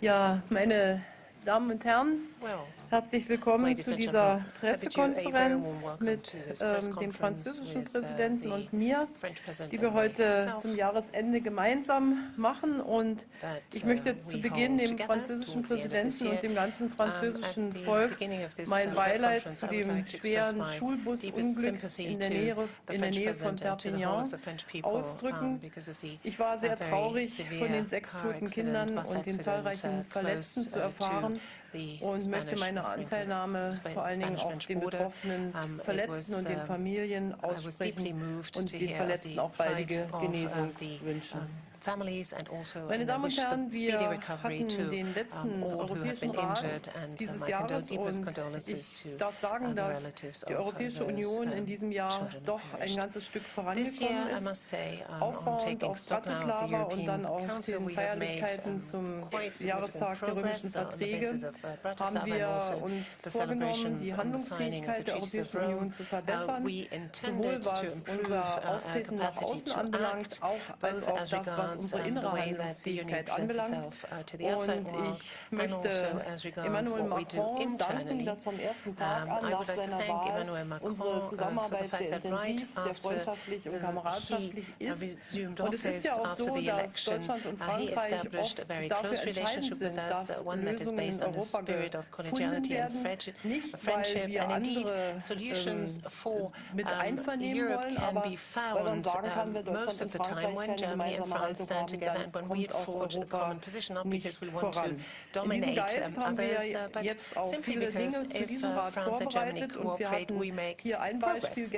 Ja, meine Damen und Herren, herzlich willkommen zu dieser Pressekonferenz mit ähm, dem französischen uh, Präsidenten und mir, die wir heute zum Jahresende gemeinsam machen. Und ich möchte uh, zu Beginn dem französischen Präsidenten und dem ganzen französischen Volk mein Beileid zu dem schweren Schulbusunglück in der Nähe, in der Nähe von Perpignan ausdrücken. Ich war sehr traurig, von den sechs toten Kindern und den zahlreichen Verletzten zu erfahren und möchte meine Anteilnahme vor allen Dingen auch den betroffenen Verletzten und den Familien aussprechen und den Verletzten auch baldige Genesung wünschen. Also, Meine Damen und Herren, wir hatten den letzten Europäischen Rat dieses Jahres und ich darf sagen, dass die Europäische Union in diesem Jahr doch ein ganzes Stück vorangekommen ist. Aufbauend auf Bratislava und dann auch den Feierlichkeiten zum Jahrestag der römischen Verträge. uh, haben wir also uns vorgenommen, die Handlungsfähigkeit der Europäischen Union zu verbessern, uh, sowohl was unser uh, Auftreten nach außen anbelangt, auch als auch das, was unsere innere Handlungsfähigkeit anbelangt. Uh, Und ich möchte also Emmanuel Macron danken, dass vom ersten Tag an nach seiner Wahl unsere uh, Zusammenarbeit sehr intensiv, sehr freundschaftlich und kameradschaftlich ist. Und es ist ja auch so, dass Deutschland und Frankreich oft dafür entscheidend sind, dass Lösungen in Europa gefunden werden. Nicht, weil wir andere ähm, mit einvernehmen wollen, aber weil man sagen kann, wer Deutschland und Frankreich keine gemeinsame Haben, together and when we forge a common position, not because we want to dominate um, others, uh, but simply because if uh, France and Germany cooperate, we make progress.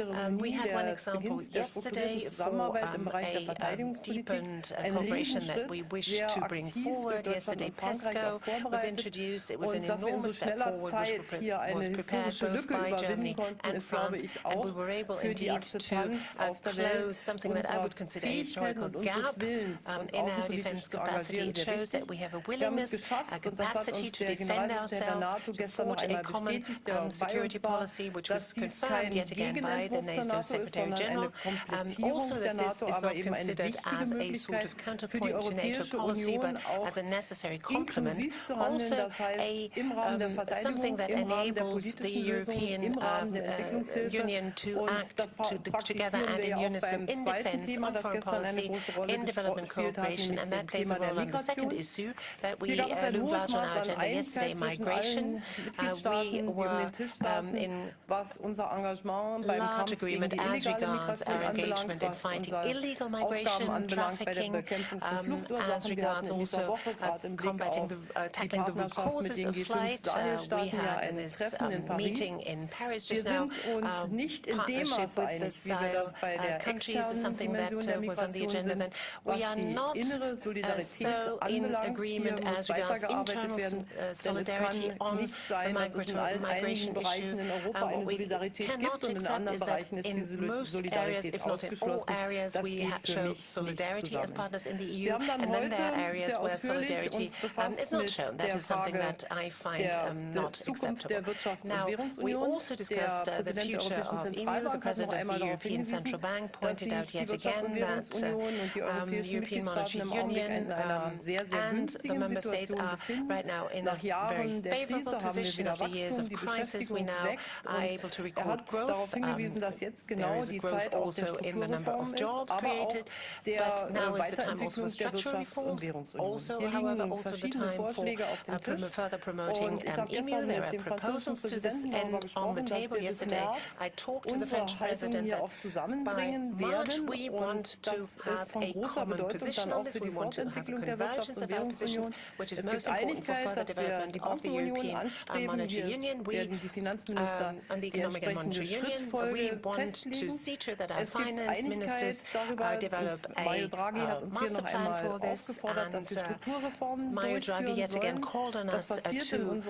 Um, um, we had one example yesterday for um, a um, deepened uh, cooperation that we wish to bring forward. Yesterday, PESCO was introduced. It was an enormous step forward, which was prepared both by Germany and France, and we were able indeed to uh, close something that I would consider a historical gap um, in our defense capacity. It shows that we have a willingness, a capacity to defend ourselves, to forge a common um, security policy, which was confirmed yet again by the NATO Secretary General. Um, also that this is not considered as a sort of counterpoint to NATO policy, but as a necessary complement. Also a, um, something that enables the European uh, uh, Union to act to, together and in unison in defense, on foreign policy, in development cooperation, and that plays a role on the second issue that we uh, looked large on our agenda yesterday, migration. Uh, we were um, in large agreement as regards our engagement in fighting illegal migration, trafficking, um, as regards also uh, combating the, uh, tackling the root causes of flight. Uh, we had this um, meeting in Paris just now. Um, partnership with the Sahel uh, countries is something that uh, was on the agenda we are not uh, so in agreement as regards internal uh, solidarity on the migration issue. Um, what we cannot accept is that in most areas, if not in all areas, we show solidarity as partners in the EU, and then there are areas where solidarity um, is not shown. That is something that I find um, not acceptable. Now, we also discussed uh, the future of EMU. The President of the European Central Bank pointed out yet again that uh, um, European Monetary Union um, and the member states are right now in a very favorable position. After years of crisis, we now are able to record growth. Um, there is growth also in the number of jobs created, but now is the time also for structural reforms. Also, however, also the time for uh, prom further promoting um, EMU. There are proposals to this end on the table. Yesterday, I talked to the French president that by March we want to have a common position on this. We want to have a convergence of our positions, which is most important for further development of the European Monetary Union. We, um, on the Economic and Monetary Union, we want to see to it that our finance ministers uh, develop a uh, master plan for this, and uh, Mario Draghi yet again called on us uh, to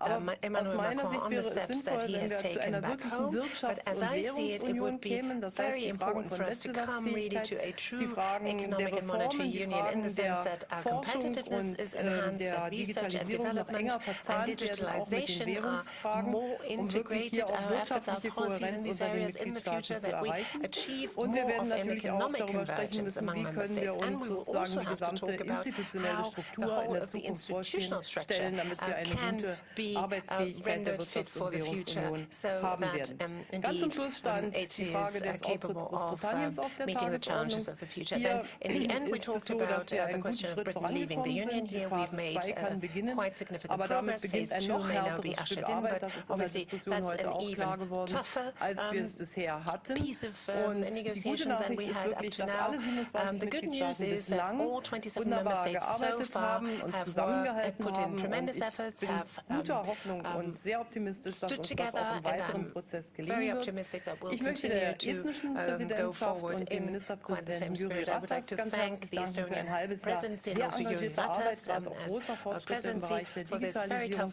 push through structural reforms. This is happening in our countries, and uh, I would like to congratulate Aber aus meiner Sicht wäre es sinnvoll, wenn wir zu einer wirklichen Wirtschafts- und Währungsunion kämen, das heißt die Fragen von Wettbewerbsfähigkeit, die Fragen der Reformen, die Fragen der Forschung und äh, der Digitalisierung noch enger verzahnt werden, auch mit den Währungsfragen, um wirklich hier auch wirtschaftliche Kohärenz unter den Mitgliedstaaten zu erreichen. Und wir werden natürlich auch darüber sprechen müssen, wie können wir uns sozusagen die gesamte institutionelle Struktur in der Zukunft vorstellen, damit wir eine gute Arbeitsfähigkeit der Wirtschafts- und Währungsunion haben werden. Ganz zum Schluss stand die Frage des Austritts Großbritanniens auf der Tagesordnung. Hier ist es so, dass wir einen guten Schritt vorangekommen sind. Die Phase 2 kann beginnen, aber damit beginnt ein noch härteres Stück Arbeit. Das ist in der Diskussion heute auch klar geworden, als wir es bisher hatten. Und die gute Nachricht ist wirklich, dass alle 27 Mitgliedstaaten bislang wunderbar gearbeitet haben und zusammengehalten haben. Und ich bin guter Hoffnung und sehr optimistisch, dass uns das auch im weiteren Prozess gelingen wird. Ich möchte der estnischen Präsidentschaft und dem Ministerpräsidenten Jüri Ratas ganz herzlich danken für ein halbes Jahr sehr engagierte Arbeit, gerade auch großer Fortschritte im Bereich der Digitalisierung.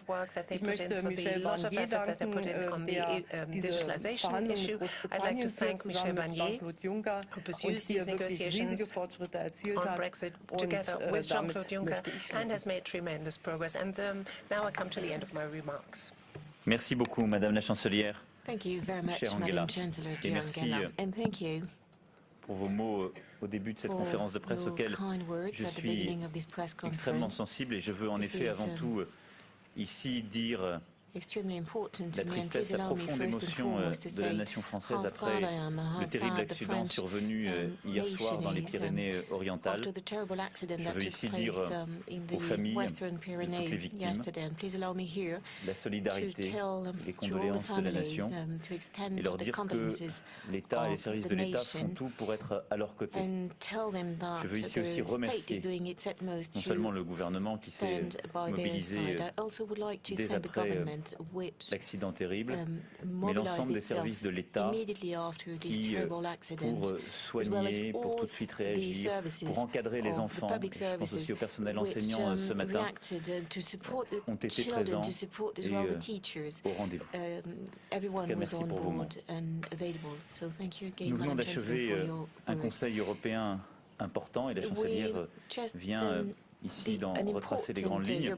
Ich möchte Michel Barnier danken, der diese Verhandlungen mit Großbritannien führt, zusammen mit Jean-Claude Juncker und hier wirklich riesige Fortschritte erzielt hat. Und äh, damit möchte ich schließen. Merci beaucoup, Madame la Chancelière. Thank you very much, Chère Angela. Madam Chancellor, Et merci Angela. euh, And thank you pour vos mots euh, au début de cette conférence de presse auquel je at the suis beginning of this press extrêmement sensible et je veux en effet avant um, tout euh, ici dire la tristesse, la profonde émotion euh, de la nation française après le terrible accident survenu euh, hier soir dans les Pyrénées-Orientales. Euh, Je veux ici dire aux familles de toutes victimes la solidarité, les condoléances de la nation et leur dire que l'État et les services de l'État font tout pour être à leur côté. Je veux ici aussi remercier non seulement le gouvernement qui s'est mobilisé dès après l'accident terrible, mais l'ensemble des services de l'État qui, euh, pour euh, soigner, pour tout de suite réagir, pour encadrer les enfants, je aussi au personnel enseignant euh, ce matin, ont été présents et au rendez-vous. merci pour vos mots. Nous venons d'achever un Conseil européen important et la chancelière vient ici d'en retracer les grandes lignes.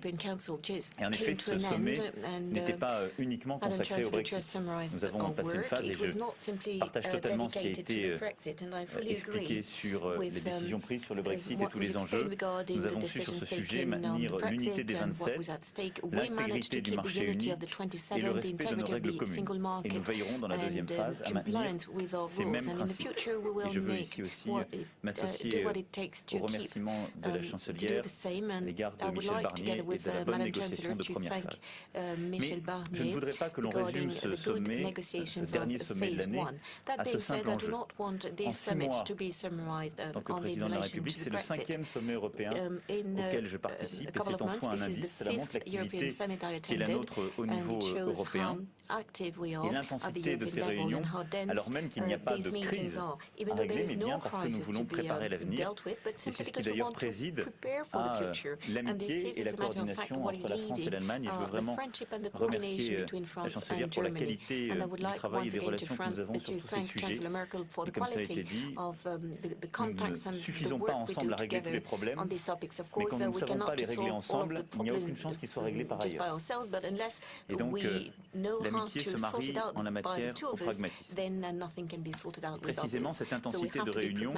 Et en effet, ce sommet n'était pas euh, uniquement consacré au Brexit. Nous avons passé une phase, et je partage totalement ce qui a été euh, euh, expliqué sur les décisions prises sur le Brexit et tous les enjeux. Nous avons su sur ce sujet maintenir l'unité des 27, l'intégrité du marché unique et le respect de nos règles communes. Et nous veillerons dans la deuxième phase à maintenir ces mêmes principes. Et je veux ici aussi m'associer aux remerciements de la chancelière l'égard de Michel Barnier et de la bonne négociation de première phase. Mais je ne voudrais pas que l'on résume ce sommet, ce dernier sommet de l'année, à ce simple enjeu. En six mois, tant que président de la République, c'est le cinquième sommet européen auquel je participe et c'est en soi un indice, cela montre l'activité qui est la nôtre au niveau euh, européen et l'intensité de ces réunions, alors même qu'il n'y a pas de crise à régler, mais bien parce que nous voulons préparer l'avenir. Et c'est ce qui d'ailleurs préside à ah, euh, l'amitié et la coordination entre la France et l'Allemagne. Et je veux vraiment remercier euh, la chancelière pour la qualité euh, du travail et des relations que nous avons sur tous ces sujets. Et comme ça a été dit, nous ne suffisons pas ensemble à régler tous les problèmes, mais quand nous ne savons pas les régler ensemble, il n'y a aucune chance qu'ils soient réglés par ailleurs. Et donc, l'amitié se marie en la matière au pragmatisme. Précisément, cette intensité de réunion,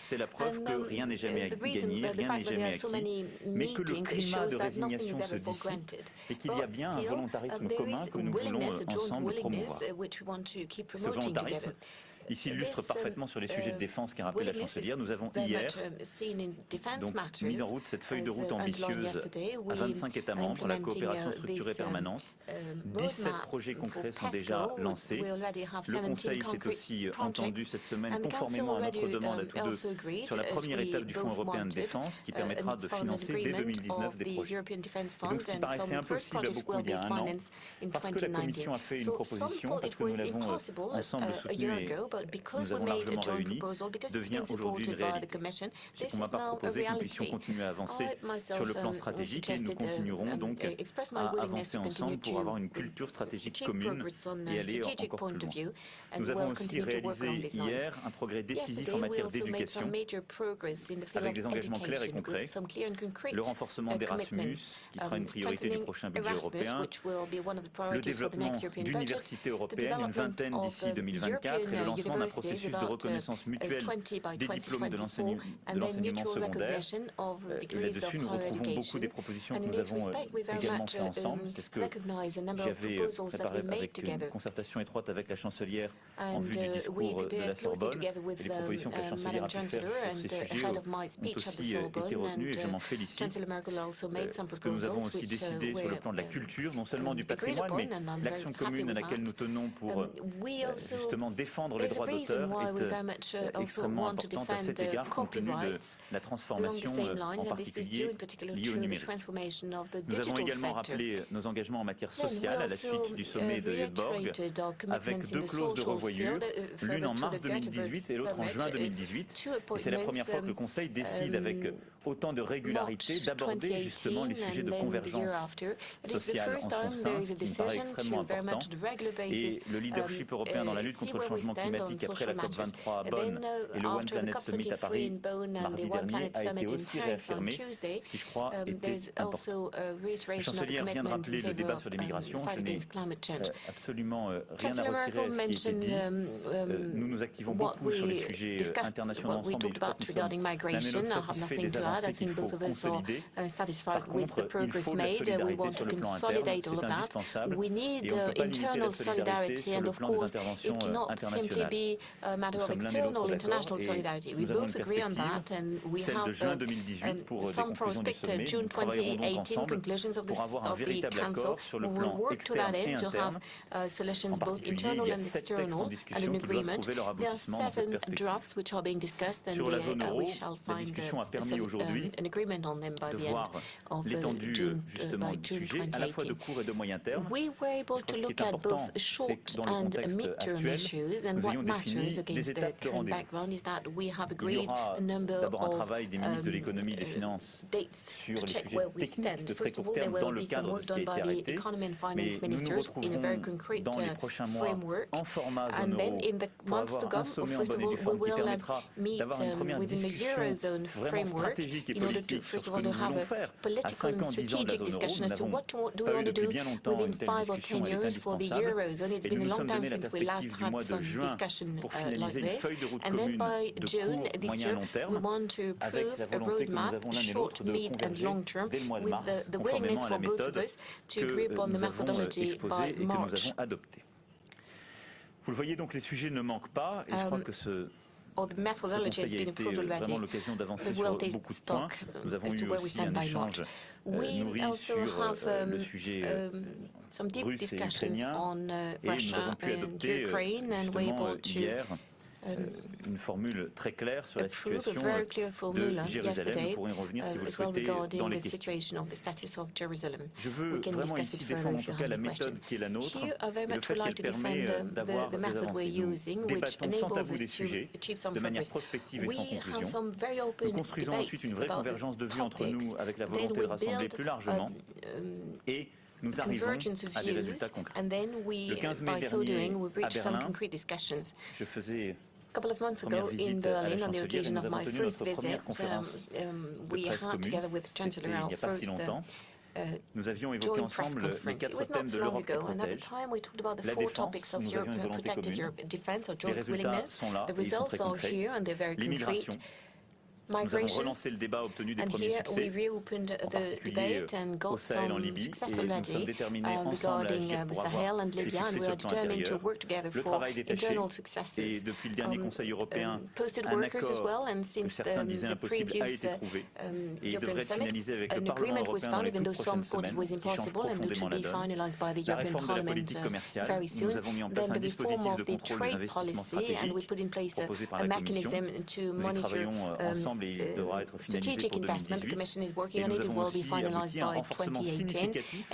c'est la preuve que rien n'est jamais gagné, rien n'est jamais acquis, acquis, many mais que le meetings climat shows de that nothing résignation is se ever for dissipe granted. et qu'il y a But bien un still, volontarisme uh, there commun is que nous voulons willingness, a joint ensemble willingness, promouvoir. uh, which we want to keep Ce promoting volontarisme, together. Il s'illustre This, um, parfaitement sur les sujets de uh, défense qu'a rappelé la willingness is chancelière. Nous avons very hier much, um, seen in defense donc matters, mis en route cette feuille de as, route uh, underlined ambitieuse yesterday. à We 25 États are membres, la implementing, coopération uh, structurée this, um, permanente. um, 17 roadmap projets for concrets sont PESCO. déjà We- lancés. we already have Le 17 Conseil s'est concrete aussi projects. entendu cette semaine, And the Council conformément à notre already, demande à um, tous deux, also agreed, sur la as première we étape du Fonds both européen de wanted, défense qui uh, permettra and de for an financer dès agreement 2019 of des the projets. European Defence Et donc, Fund ce qui and paraissait some first impossible à projects beaucoup will il y a be un an, financed in parce que la 2019. Commission a fait une So some proposition, thought parce it que nous was l'avons impossible ensemble uh, a year soutenue et, ago, nous avons largement réunis, devient aujourd'hui une réalité. J'ai pour ma part proposé que nous puissions continuer à avancer sur le plan stratégique et nous continuerons donc à avancer ensemble pour avoir une culture stratégique commune et aller encore plus loin. Nous avons aussi réalisé hier un progrès décisif en matière d'éducation avec des engagements clairs et concrets, le renforcement d'Erasmus, qui sera une priorité du prochain budget européen, le développement d'universités européennes, une vingtaine d'ici 2024, et le lancement d'un processus de reconnaissance mutuelle des diplômes de l'enseignement secondaire. Et là-dessus, nous retrouvons beaucoup des propositions que nous avons également fait ensemble. C'est ce que j'avais préparé avec une concertation étroite avec la chancelière en vue du discours de la Sorbonne. Et les propositions que la chancelière a pu faire sur ces sujets ont aussi été retenues et je m'en félicite. Ce que nous avons aussi décidé sur le plan de la culture, non seulement du patrimoine, mais l'action commune à laquelle nous tenons pour justement défendre les droits d'auteur est extrêmement importante à cet égard compte tenu de la transformation en particulier liée au numérique. Nous avons également rappelé nos engagements en matière sociale à la suite du sommet de Göteborg avec deux clauses de revoyure, l'une en mars 2018 et l'autre en juin 2018. Et c'est la première fois que le Conseil décide avec autant de régularité d'aborder justement les sujets de convergence sociale en son sein, ce qui me paraît extrêmement important. Et le leadership européen dans la lutte contre le changement climatique après la COP23 à Bonn et le One Planet Summit à Paris mardi dernier a été aussi réaffirmé, ce qui je crois était important. La chancelière vient de rappeler le débat sur les migrations. Je n'ai absolument rien à retirer à ce qui a été dit. Nous nous activons beaucoup sur les sujets internationaux ensemble et je crois que nous sommes l'autre satisfaits des avancées qu'il faut consolider. Par contre, il faut de la solidarité sur le plan interne, c'est indispensable. Et on ne peut pas limiter la solidarité sur le plan des interventions euh, internationales. Nous sommes l'un et l'autre d'accord et nous avons une perspective, celle de juin 2018 pour euh, des conclusions du sommet. Nous travaillerons donc ensemble pour avoir un véritable accord sur le plan externe et interne, en particulier, il y a sept textes en discussion qui doivent trouver leur aboutissement dans cette perspective. Sur la zone euro, la discussion a permis aujourd'hui de voir l'étendue justement du sujet, à la fois de court et de moyen terme. Je crois que ce qui est important, c'est que dans le contexte actuel, nous ayons défini des étapes de rendez-vous. Il y aura d'abord un travail des ministres de l'économie et des finances sur les sujets techniques de très court terme dans le cadre de ce qui a été arrêté, mais nous nous retrouverons dans les prochains mois en format zone euro. pour avoir un sommet en bonne et due forme qui permettra d'avoir une première discussion vraiment stratégique et politique sur ce que nous voulons faire à 5 ans, 10 ans de la zone euro. Nous n'avons pas eu depuis bien longtemps une telle discussion, elle est indispensable. Et nous nous sommes donné la perspective du mois de juin pour finaliser une feuille de route commune de court, moyen et long terme, avec la volonté que nous avons l'un et l'autre de converger dès le mois de mars, conformément à la méthode que nous avons exposée et que nous avons adoptée. Vous le voyez donc, les sujets ne manquent pas et je crois que ce or the methodology has been improved already. The World Taste Stock as to where we stand by March. We also have um, um, some deep discussions on uh, Russia and Ukraine, and we're able to une formule très claire sur la situation de Jérusalem. Nous pourrons y revenir si vous le souhaitez dans les questions. Je veux vraiment ici défendre en tout cas la méthode qui est la nôtre et le fait qu'elle permet d'avoir des avancées. Nous débattons sans tabou des sujets, de manière prospective et sans conclusion. Nous construisons ensuite une vraie convergence de vues entre nous avec la volonté de rassembler plus largement et nous arrivons à des résultats concrets. Le 15 mai dernier, à Berlin, je faisais couple of months ago in Berlin, on the occasion of my first visit, um, um, we had together with Chancellor our first uh, nous avions évoqué ensemble les quatre thèmes de l'Europe qui protège, la défense, nous avions une volonté commune, les résultats sont là et ils sont très concrets, l'immigration, nous avons relancé le débat, obtenu des premiers succès, en particulier au Sahel en Libye, et nous sommes déterminés ensemble à agir pour avoir des succès sur le plan intérieur. Le travail détaché, et depuis le dernier Conseil européen, un accord que certains disaient impossible a été trouvé, et il devrait être finalisé avec le Parlement européen dans les toutes prochaines semaines, qui change profondément la donne. La réforme de la politique commerciale, nous avons mis en place un dispositif de contrôle des investissements stratégiques proposé par la Commission. Nous y travaillons ensemble ensemble et il devra être finalisé pour 2018. Et nous avons aussi abouti à un renforcement significatif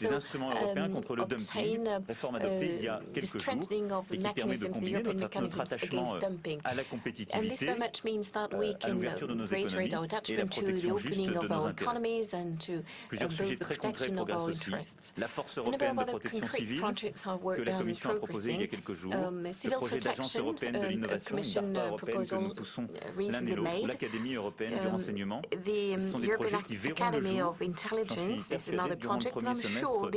des instruments européens contre le dumping, réforme adoptée il y a quelques jours et qui permet de combiner notre, notre attachement euh, à la compétitivité, euh, à l'ouverture de nos économies et la protection juste de nos intérêts. Plusieurs sujets très concrets progressent aussi. La force européenne de protection que la Commission a proposée il y a quelques jours, le projet d'agence européenne de l'innovation, une DARPA européenne que nous poussons l'un et l'autre, l'Académie européenne du renseignement. Ce sont des projets qui verront le jour, j'en suis persuadé, durant le premier semestre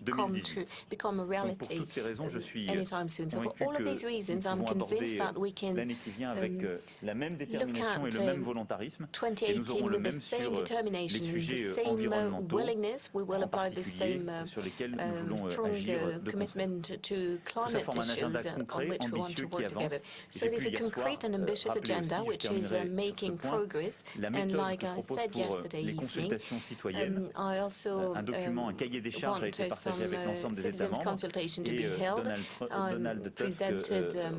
2018. Donc pour toutes ces raisons, je suis convaincu que nous pouvons aborder l'année qui vient avec euh, la même détermination et le même volontarisme. Et nous aurons le même sur les sujets euh, environnementaux, en particulier, sur lesquels nous voulons euh, agir de concert. Tout ça forme un agenda concret, ambitieux, qui. So there's a concrete and ambitious agenda which is uh, making progress. And like I said yesterday evening, um, I also un document, un cahier des charges a été partagé avec l'ensemble des États membres et Donald, Donald Tusk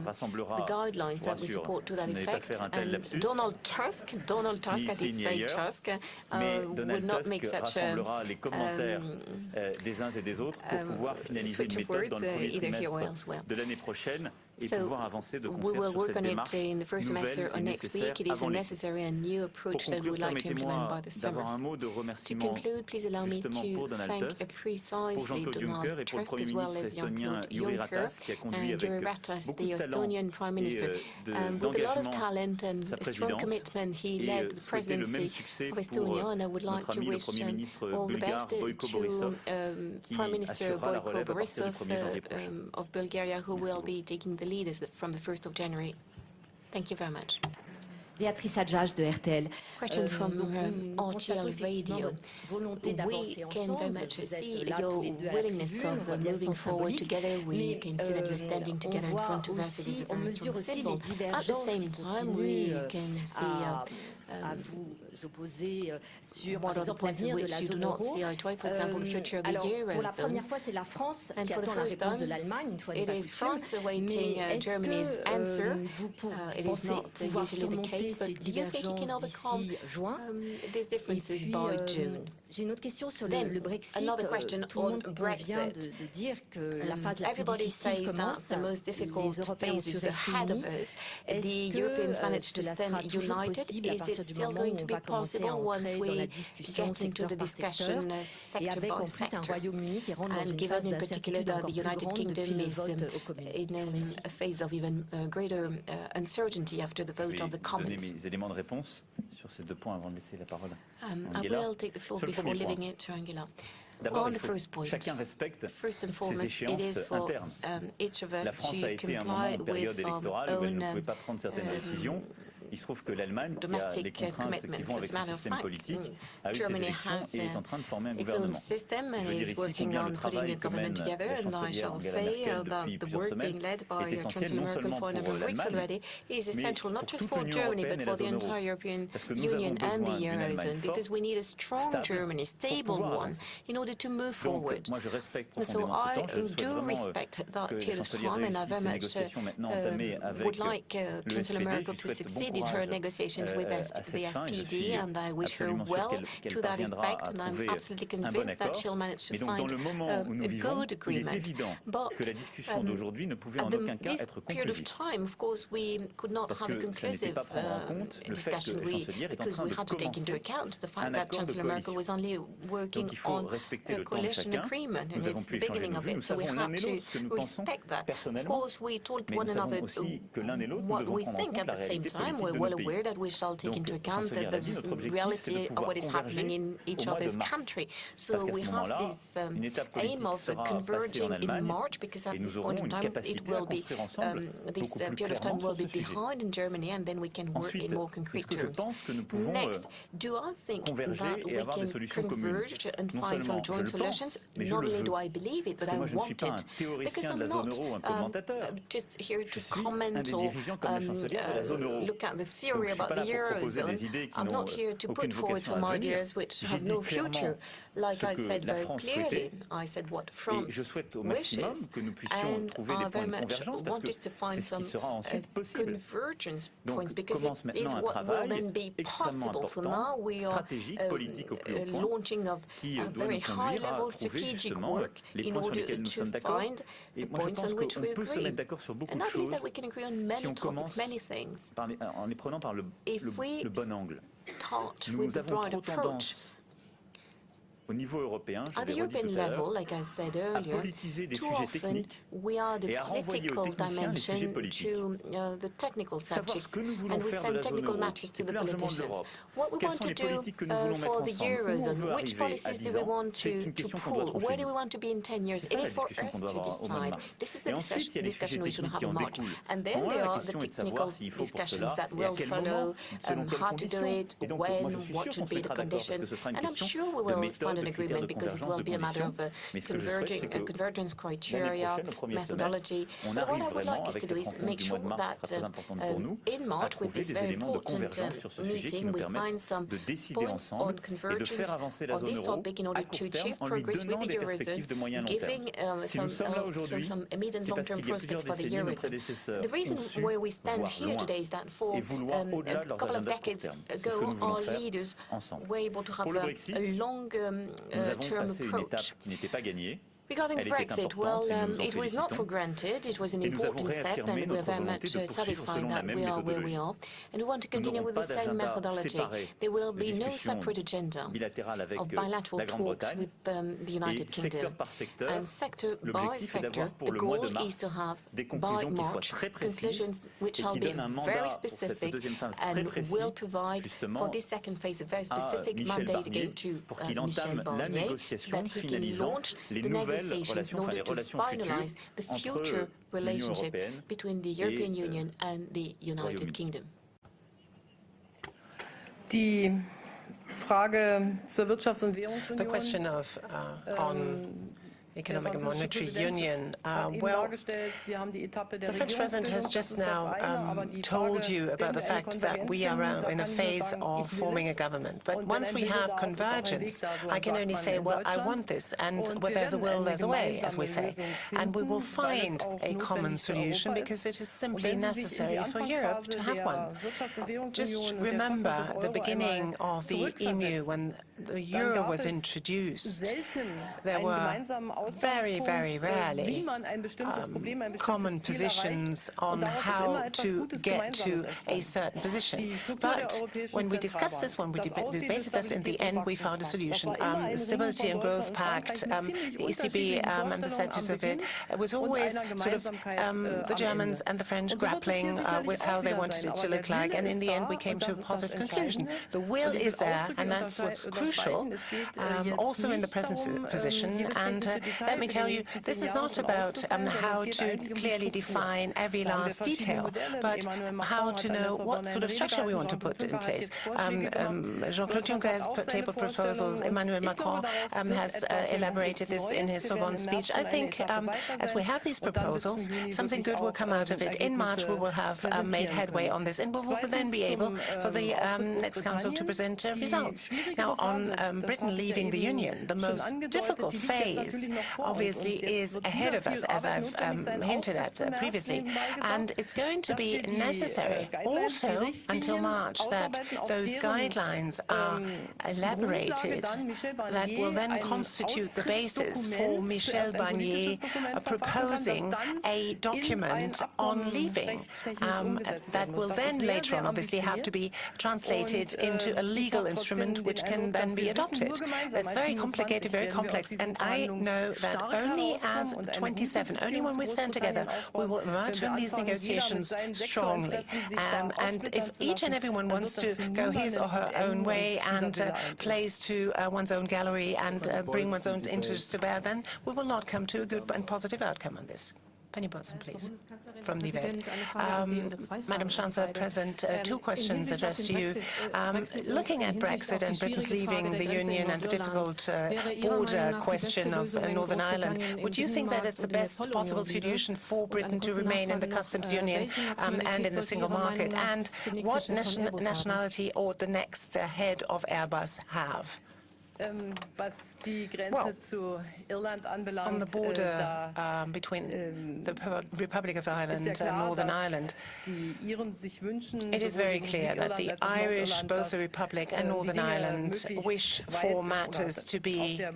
rassemblera, the guidelines that we support to that effect. And Donald Tusk, Donald Tusk, I did say Tusk, uh, would not make such a rassemblera les commentaires des uns et des autres pour pouvoir finaliser une méthode dans le premier trimestre de l'année prochaine et so pouvoir avancer de we will concert sur work cette on démarche it in the first semester nouvelle or et next week. It is a necessary and new approach that conclure, we'd like to implement by the summer. un mot de To remerciement conclude, please allow me justement to pour Donald thank Tusk, pour precisely Jean-Claude Juncker Donald et pour le Tusk Premier as well ministre as estonien Juncker Ratas qui a conduit avec Ratas, beaucoup the de talent Estonian Prime et Minister. euh, Um, with a lot of d'engagement talent and sa strong présidence commitment, he et led euh, the souhaiter le même presidency succès of pour Estonia, euh, and I would like notre to ami le wish Premier um, ministre all the bulgare best Boyko to Borisov um, qui Prime Minister assurera la Boyko relève à partir du Borisov 1er janvier prochain. Um, of Bulgaria, who Merci will beaucoup. be taking the lead as the- from the 1st of January. Thank you very much. Béatrice Adjage de RTL. Question Euh, from donc, um, nous constatons RTL effectivement Radio. votre volonté d'avancer We can very ensemble. much Vous see êtes là your tous les deux à la willingness tribune, on of voit uh, bien le moving sens forward symbolique. together. We Mais can see that you're euh, standing on together in voit front of us. It is aussi, a on very mesure strong aussi les symbol. At the divergences same qui time, we continuent euh, can see à, uh, à um, vous Euh, opposer euh, sur, par exemple, l'avenir de la zone euro. Euh, alors, pour la première fois, c'est la France qui attend la réponse de l'Allemagne, une fois n'est pas coutume. Mais est-ce que vous pensez pouvoir surmonter ces divergences d'ici juin? Et puis, j'ai une autre question sur le, Brexit. Tout le monde vient de, dire que la phase la plus difficile commence. Les Européens ont su rester unis. Est-ce que cela sera toujours possible à partir du moment où on va va commencer possible à once entrer dans we la discussion get into secteur the par secteur discussion uh, et sector avec by en plus un sector? Royaume-Uni qui rentre dans And une given phase in particular d'incertitude that encore the plus United grande Kingdom depuis le is vote um, au Commune. in Je vous um, remercie. a phase of even uh, greater uh, uncertainty after the Je vote vais of the vous donner Commons. mes éléments de réponse sur ces deux points avant de laisser la parole Um, à I Angela. will take the floor Sur le before premier point. leaving it to Angela. D'abord, On il the faut first que point, chacun respecte first and ses foremost, it échéances is for internes. um, each of us La France a to été un moment comply en période with our électorale où elle own ne pouvait um, pas prendre certaines um, décisions. Il se trouve que l'Allemagne, qui a uh, contraintes qui commitments. vont As avec a son matter of système politique, a eu ses Germany élections has, et est uh, en train de former un its own gouvernement. system Je veux dire is ici working combien on le putting travail que government mène together. la And I chancelière shall Angela say Merkel uh, that depuis the plusieurs work semaines being led by est uh, essentiel non seulement for a number pour of weeks l'Allemagne, already is mais essential not pour just toute for l'Union Germany européenne but et for la the zone euro. entire European Parce que nous Union avons and besoin the d'une Allemagne Eurozone because forte, we need a strong stable, Germany, pour stable pouvoir one, avancer. in order to move Donc, forward. moi, je respecte So profondément ce I temps. Je souhaite do vraiment euh, respect that que la chancelière time and I réussisse ces much négociations maintenant uh, entamées um, avec would like uh, le SPD. Merkel Je to souhaite in her negotiations with euh, the à cette fin. Je SPD and I wish her well to that effect and I'm absolutely convinced that she'll manage to Mais donc, dans find le moment où um, a good agreement. But que la discussion um, d'aujourd'hui ne pouvait en at the, this period of time, of course, we could not have a conclusive pas prendre en compte le fait que discussion we, chancelière est en because we had to take into account the fact that Chancellor Merkel was only working Donc il faut on a le temps de coalition agreement and it's the beginning of it, so we have et l'autre ce que to respect that. Of course, we told one another aussi que l'un et l'autre, nous what we think at the same time. We're well aware that we shall take into account the, l'a dit, notre the objectif, c'est de reality of what is happening in each au mois de other's country. So we have this um, aim of converging in March because at this point in time it will be um, this uh, period of time will be behind in Germany and then we can work in more concrete terms. pense que nous pouvons Next, euh, do I think that we can converge and find some joint solutions? Not only do I believe it, but I moi, je ne suis want it. Because I'm not um, just here to comment or dirigeants comme le um, chancelier de la zone uh, look at the theory about the Eurozone. I'm not here to put forward some ideas which have no future. Like I said very clearly, I said what France wishes, and I very much want us to find some uh, convergence points because it is what will then be possible. So now we are um, uh, launching of a very high-level strategic work in order to find the points on which we agree. And I believe that we can agree on many topics, many things. If we start with the right approach, au niveau européen, At the European level, like I said earlier, too often we are the political dimension to uh, the technical subjects, and we send technical matters to the politicians. What we want to do uh, for the Eurozone, which policies do we want to, to pull, where do we want to be in 10 years, it is for us to decide. This is the discussion, discussion we should have in March. And then there are the technical discussions that will follow, um, how to do it, when, what should be the conditions, and I'm sure we will find an agreement because it will be a matter of a converging, a convergence criteria, methodology. But what I would like us to do is make sure that uh, in March, with this very important uh, meeting, we find some points on convergence on this topic in order to achieve progress with the Eurozone, giving uh, some, uh, some, some immediate long-term prospects for the Eurozone. The reason why we stand here today is that for um, a couple of decades ago, our leaders were able to have a, a long um, nous euh, avons passé une étape qui n'était pas gagnée. Regarding Brexit, well, um, it was not for granted. It was an important step, and we're very much uh, satisfied that we are where we are. And we want to continue with the same methodology. There will be no separate agenda of bilateral talks with um, the United Kingdom. And sector by sector, the goal is to have, by March, conclusions which shall be very specific and will provide for this second phase a very specific mandate again to uh, Michel Barnier that he can launch the negotiations negotiations in order to finalize the future relationship between the European euh, Union and the United Kingdom. Die Frage zur Wirtschafts- und Währungsunion. The question of uh, on Economic and Monetary Union. Uh, well, the French president has just now um, told you about the fact that we are in a phase of forming a government. But once we have convergence, I can only say, well, I want this, and where there's a will, there's a way, as we say. And we will find a common solution because it is simply necessary for Europe to have one. Just remember the beginning of the EMU when the euro was introduced. There were very, very rarely um, common positions on how to get to a certain position. But when we discussed this, when we debated this, in the end we found a solution. Um, the Stability and Growth Pact, um, the ECB um, and the status of it, it was always sort of um, the Germans and the French grappling uh, with how they wanted it to look like, and in the end we came to a positive conclusion. The will is there, and that's what's crucial, um, also in the present position, and uh, let me tell you, this is not about um, how to clearly define every last detail, but how to know what sort of structure we want to put in place. Um, um, Jean-Claude Juncker has put tabled proposals. Emmanuel Macron um, has uh, elaborated this in his Sorbonne speech. I think um, as we have these proposals, something good will come out of it. In March, we will have um, made headway on this, and we will then be able for the next Council to present uh, results. Now, on Britain leaving the Union, the most difficult phase obviously is ahead of us, as I've um, hinted at uh, previously, and it's going to be necessary also until March that those guidelines are elaborated that will then constitute the basis for Michel Barnier uh, proposing a document on leaving um, that will then later on obviously have to be translated into a legal instrument which can then be adopted. That's very complicated, very complex, and I know that only as 27, only when we stand together, we will emerge from these negotiations strongly. Um, and if each and everyone wants to go his or her own way and uh, plays to uh, one's own gallery and uh, bring one's own interests to bear, then we will not come to a good and positive outcome on this. Penny Botson, please, from the event. Um, Madam Chancellor, President, uh, two questions addressed to you. Um, looking at Brexit and Britain's leaving the Union and the difficult uh, border question of uh, Northern Ireland, would you think that it's the best possible solution for Britain to remain in the customs union um, and in the single market? And what nation nationality ought the next uh, head of Airbus have? Ähm, was die Grenze well, zu Irland anbelangt, on the border äh, da, um, between ähm, the Republic of Ireland and Northern Ireland, wünschen, it is very clear that the Irish, both the Republic and äh, Northern Ireland, wish for matters to be äh,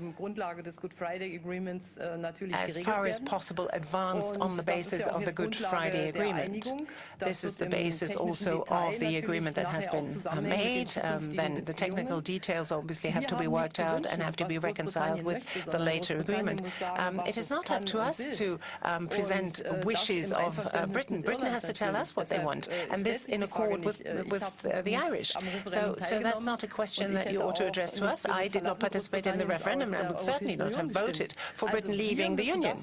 as far as possible advanced on the basis of the Good Friday Agreement. This is the basis also of the agreement that has been made. Um, then the technical details obviously have to be worked out and have to be reconciled with the later agreement. Um, it is not up to us to um, present wishes of uh, Britain. Britain has to tell us what they want, and this in accord with, with uh, the Irish. So, so that's not a question that you ought to address to us. I did not participate in the referendum and would certainly not have voted for Britain leaving the Union.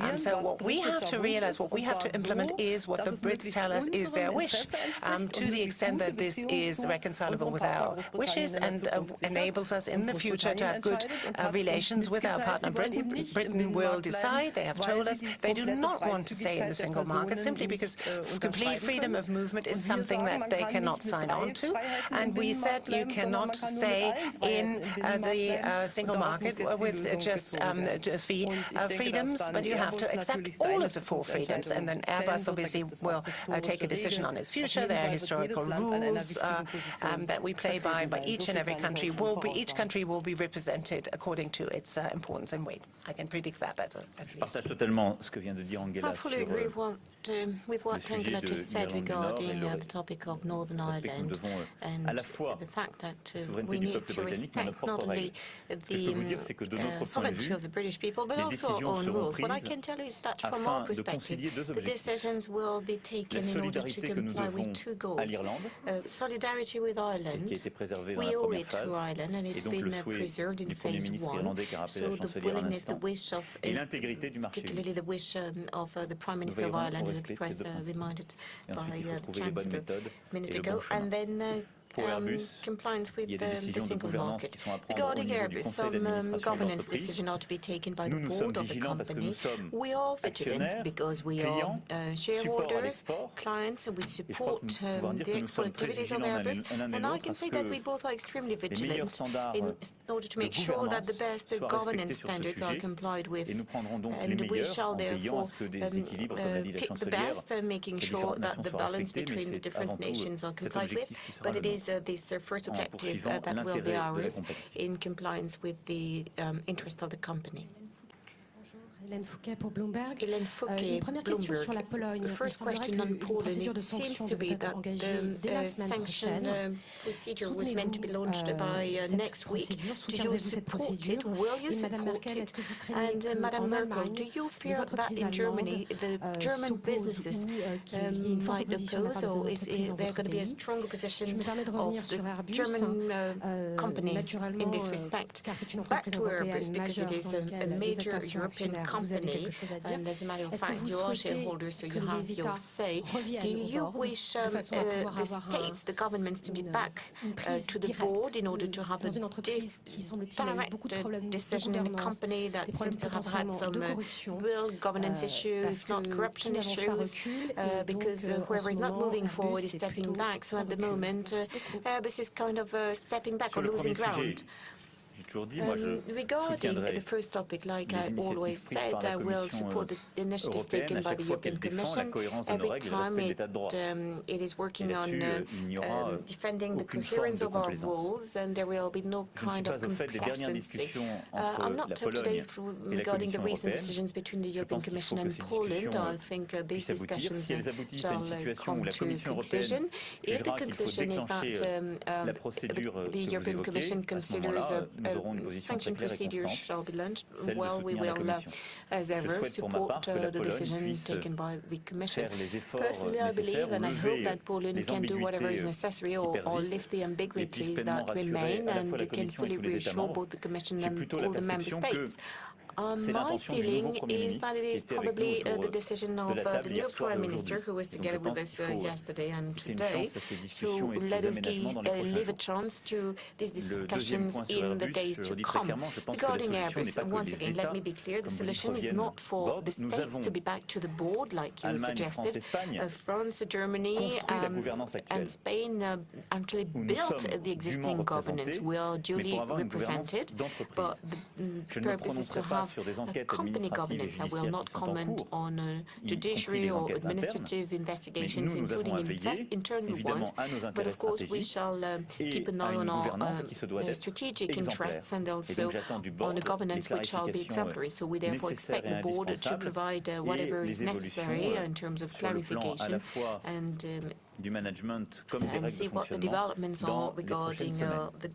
Um, so what we have to realize, what we have to implement is what the Brits tell us is their wish, um, to the extent that this is reconcilable with our wishes and uh, enables us in the future future to have good uh, relations with our partner Britain. Britain will decide, they have told us, they do not want to stay in the single market simply because complete freedom of movement is something that they cannot sign on to. And we said you cannot stay in uh, the uh, single market with just um, uh, freedoms, but you have to accept all of the four freedoms. And then Airbus obviously will uh, take a decision on its future. There are historical rules uh, um, that we play by, but each and every country will be, each country will be represented according to its uh, importance and weight. I can predict that at, at Je partage totalement ce que vient de dire Angela I fully agree with what, um, with what Angela just said regarding uh, the topic of Northern Ireland euh, and the fact that uh, we need to respect not only the uh, sovereignty of the British people, but also our own rules. What I can tell you is that from our perspective, the decisions will be taken in order to comply with two goals. Uh, solidarity with Ireland, we owe it to Ireland, and it's been preserved in phase one. So the willingness, the wish of, uh, particularly the wish um, of uh, the Prime Minister of Ireland is expressed, uh, reminded by uh, the Chancellor a minute ago. And then um, compliance with the, the single market. Regarding Airbus, some um, governance decisions are to be taken by the board of the company. We are vigilant because we are uh, shareholders, clients, and we support um, the export activities of Airbus. And I can say that we both are extremely vigilant in order to make sure that the best governance standards are complied with. And we shall therefore um, uh, pick the best, uh, making sure that the balance between the different nations are complied with. But it is is uh, this uh, first objective uh, that will be ours in compliance with the um, interest of the company. Hélène Fouquet pour Bloomberg. Hélène Fouquet, euh, une première Bloomberg. question sur la Pologne. The first question on Poland. It seems to be that the uh, sanction uh, procedure was meant to be launched uh, by uh, next week. Do you support it? Will you support it? And uh, Madame Merkel, do you fear that in Germany the euh, German businesses euh, um, might oppose, or is, is there going to be a stronger position of the German uh, companies in this respect? Back to Airbus, because it is a, a major European company company, and as a matter of fact, you are shareholders, so you have your say. Do you wish um, uh, the states, the governments, to be back uh, to the board in order to have a direct uh, decision in a company that seems to have had some uh, real governance issues, not corruption issues, uh, because uh, whoever is not moving forward is stepping back. So at the moment, Airbus is kind of stepping back or losing ground toujours dit, moi je um, Regarding the first topic, like I always said, I will support the initiatives taken by the European Commission every time it, um, it is working on uh, um, defending the coherence of our rules, and there will be no kind of complacency. Uh, I'm not up to date regarding the recent decisions between the European Commission and Poland. I think uh, these discussions shall uh, come to conclusion. If the conclusion is that um, um, the, the European Commission considers a, a sanction procedures shall be launched, well, we will, uh, as ever, support uh, the decision taken by the Commission. Personally, I believe and I hope that Poland can do whatever is necessary or, or lift the ambiguities that remain and can fully reassure both the Commission and all the Member States. Uh, my feeling is that it is probably uh, the decision of uh, the new Prime Minister who was together with us uh, yesterday and today. So let us give, uh, leave a chance to these discussions in the days to come. Regarding Airbus, once again, let me be clear, the solution is not for the states to be back to the board, like you suggested. Uh, France, Germany um, and Spain uh, actually built the existing governance. We are duly represented, but the purpose is to have a company governance. I will not comment on uh, judiciary or administrative investigations, including in internal ones, but of course we shall uh, keep an eye on our uh, strategic interests and also on the governance which shall be exemplary. So we therefore expect the board to provide uh, whatever is necessary in terms of clarification and, um, and see what the developments are regarding uh, the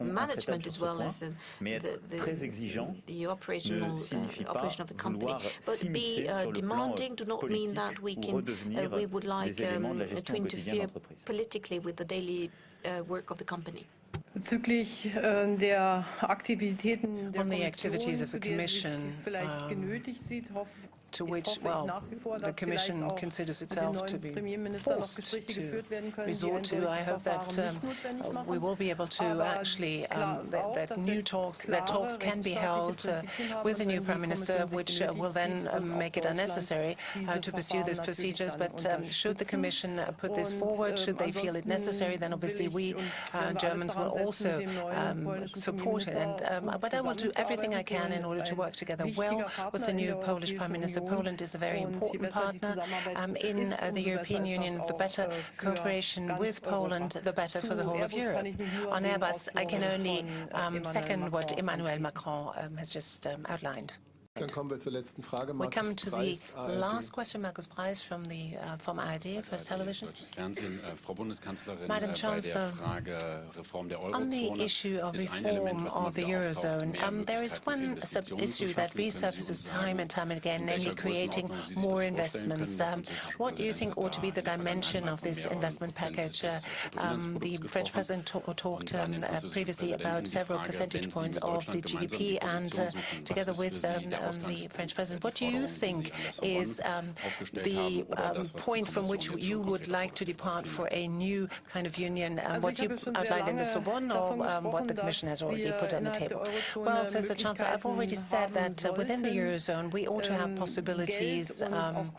management as well as uh, the, the, the operational uh, operation of the company. But be uh, demanding do not mean that we can uh, we would like um, to interfere politically with the daily uh, work of the company. Bezüglich äh, der Aktivitäten der On the activities of the Commission, vielleicht um, genötigt sieht, hoffe to which, well, the Commission considers itself to be forced to resort to. I hope that um, we will be able to actually, um, that, that, new talks, that talks can be held uh, with the new Prime Minister, which uh, will then um, make it unnecessary uh, to pursue these procedures. But um, should the Commission uh, put this forward, should they feel it necessary, then obviously we uh, Germans will also um, support it. And, um, but I will do everything I can in order to work together well with the new Polish Prime Minister Poland is a very important partner um, in uh, the European Union. The better cooperation with Poland, the better for the whole of Europe. On Airbus, I can only um, second what Emmanuel Macron um, has just um, outlined. Dann kommen wir zur letzten Frage. Markus we come to Preis, the ARD. last question, Markus Preis from the uh, from ARD, First Television. Deutsches Fernsehen, äh, Frau Bundeskanzlerin, Madam äh, Chancellor, bei der Frage Reform der on the issue of reform of the Eurozone, um, there is one sub-issue that resurfaces time and time again, namely creating more investments. Um, what do you think ought to be the dimension of this investment package? Uh, um, the French president talked um, uh, previously about several percentage points of the GDP, and uh, together with um, the French president. What do you think is um, the um, point from which you would like to depart for a new kind of union, um, what you outlined in the Sorbonne or um, what the Commission has already put on the table? Well, says the Chancellor, I've already said that uh, within the Eurozone we ought to have possibilities um,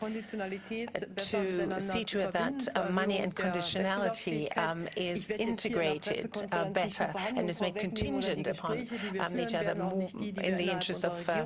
to see to it that uh, money and conditionality um, is integrated uh, better and is made contingent upon each other more in the interest of uh,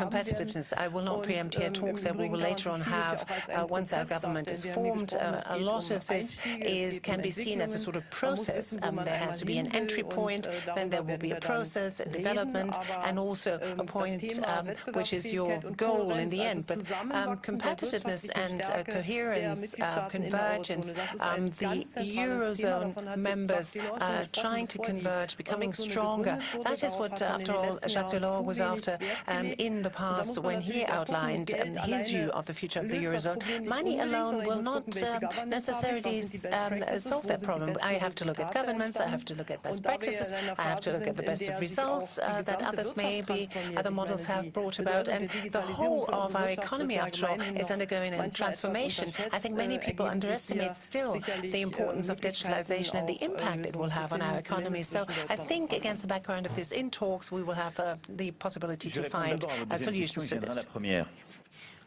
competitiveness. I will not preempt here talks that we will later on have uh, once our government is formed. Uh, a lot of this is can be seen as a sort of process. Um, there has to be an entry point, then there will be a process, a development, and also a point um, which is your goal in the end. But um, competitiveness and uh, coherence, uh, convergence, um, the Eurozone members uh, trying to converge, becoming stronger, that is what, after all, Jacques Delors was after um, in the past when he outlined um, his view of the future of the Eurozone. Money alone will not uh, necessarily um, solve that problem. I have to look at governments, I have to look at best practices, I have to look at the best of results uh, that others maybe, other models have brought about. And the whole of our economy, after all, is undergoing a transformation. I think many people underestimate still the importance of digitalization and the impact it will have on our economy. So I think against the background of this in talks, we will have uh, the possibility to find a solution to this.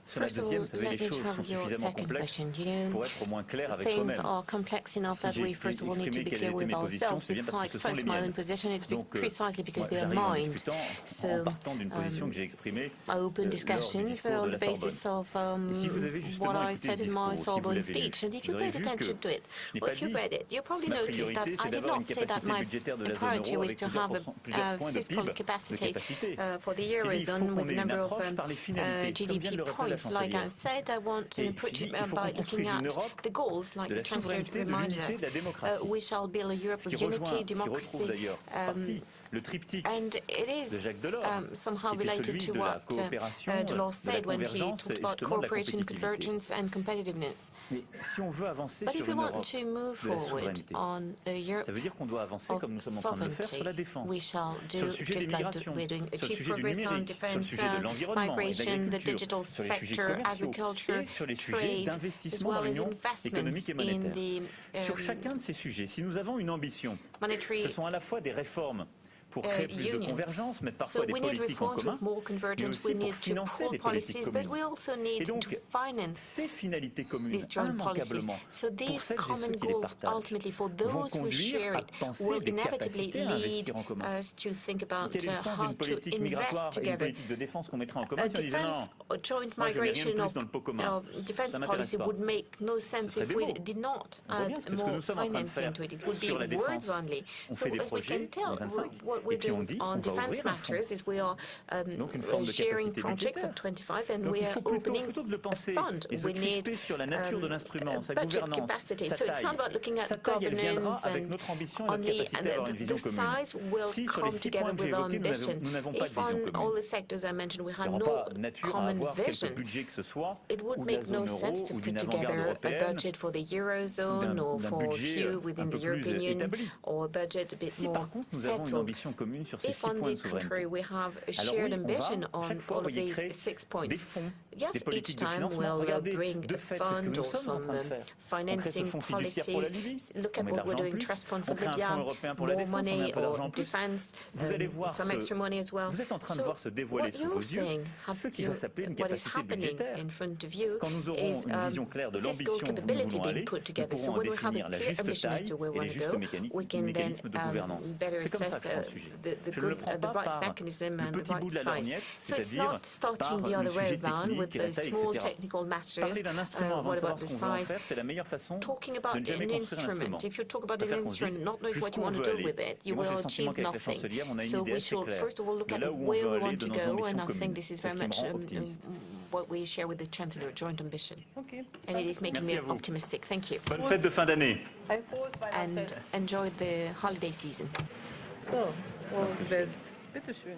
Sur la deuxième, vous les choses sont suffisamment complexes pour être au moins clair avec soi-même. are complex enough that we first of all need to be clear with ourselves. If I express my own position, it's euh, precisely because they are mine. So, um, I open discussions on the basis of um, what I said in my Sorbonne speech. And if you paid attention to it, or if you read it, you probably noticed that I did not say that my priority was to have a fiscal capacity uh, for the Eurozone with a number of um, uh, Points like I said, I want to approach it by looking at the goals, like the Chancellor reminded us. Uh, we shall build a Europe of unity, democracy, um, le triptyque de Jacques Delors, um, qui était celui de la coopération, uh, de la convergence et justement de la compétitivité. Mais si on veut avancer sur une Europe de la souveraineté, ça veut dire qu'on doit avancer comme nous sommes en train de le faire sur la défense, sur le sujet des migrations, sur le sujet du numérique, sur le sujet de l'environnement et de l'agriculture, sur les sujets commerciaux et sur les sujets d'investissement dans l'Union économique et monétaire. Sur chacun de ces sujets, si nous avons une ambition, ce sont à la fois des réformes pour créer plus de convergence, mettre parfois des politiques en commun, mais aussi pour financer des politiques communes. Et donc, ces finalités communes, immanquablement, pour celles et ceux qui les partagent, vont conduire à penser des capacités à investir en commun. Quel est le sens d'une politique migratoire et d'une politique de défense qu'on mettrait en commun si on disait non, moi je mets rien de plus dans le pot commun, ça m'intéresse pas. Ce serait démo. On voit bien ce que nous sommes en train de faire sur la défense. On fait des projets 25 et puis on dit on va ouvrir un fonds. Um, Donc une forme de capacité budgétaire. Donc il faut plutôt, plutôt que de le penser et se crisper sur la nature de um, l'instrument, sa gouvernance, sa taille. Sa taille, elle viendra avec notre ambition et notre capacité à avoir une vision commune. Si sur les six points que j'ai évoqués, nous n'avons pas de vision commune, il n'y aura pas nature à avoir quelque budget que ce soit, ou de la zone euro, ou d'une avant-garde européenne, d'un budget un peu plus établi. Si par contre nous avons une ambition commune sur ces six points de souveraineté, alors oui, on va chaque fois envoyer créer des fonds, des politiques de financement. Regardez, de fait, c'est ce que nous sommes en train de faire. On crée ce fonds fiduciaire pour la Libye, on met de l'argent en plus, on crée un fonds européen pour la défense, on met un peu d'argent en plus. Vous allez voir, ce, vous êtes en train de voir se dévoiler sous vos yeux ce qui va s'appeler une capacité budgétaire. Quand nous aurons une vision claire de l'ambition où nous voulons aller, nous pourrons en définir la juste taille et les justes mécanismes de gouvernance. C'est comme ça que je prends le sujet. Je ne le prends pas par le petit bout de la lorgnette, c'est-à-dire par le sujet technique et la taille, etc. Parler d'un uh, instrument avant de savoir ce qu'on veut en faire, c'est la meilleure façon de ne jamais construire un instrument. De faire qu'on se dise jusqu'où on veut aller. Et moi j'ai le sentiment qu'avec la chancelière, on a une idée assez claire de là où on veut aller, de nos ambitions communes. C'est ce qui me rend um, optimiste. Um, what we share with the Chancellor, joint ambition. Okay. And it is making me optimistic. Thank you. Bonne fête de fin d'année. And enjoy the holiday season. So, all the best. Bitte schön.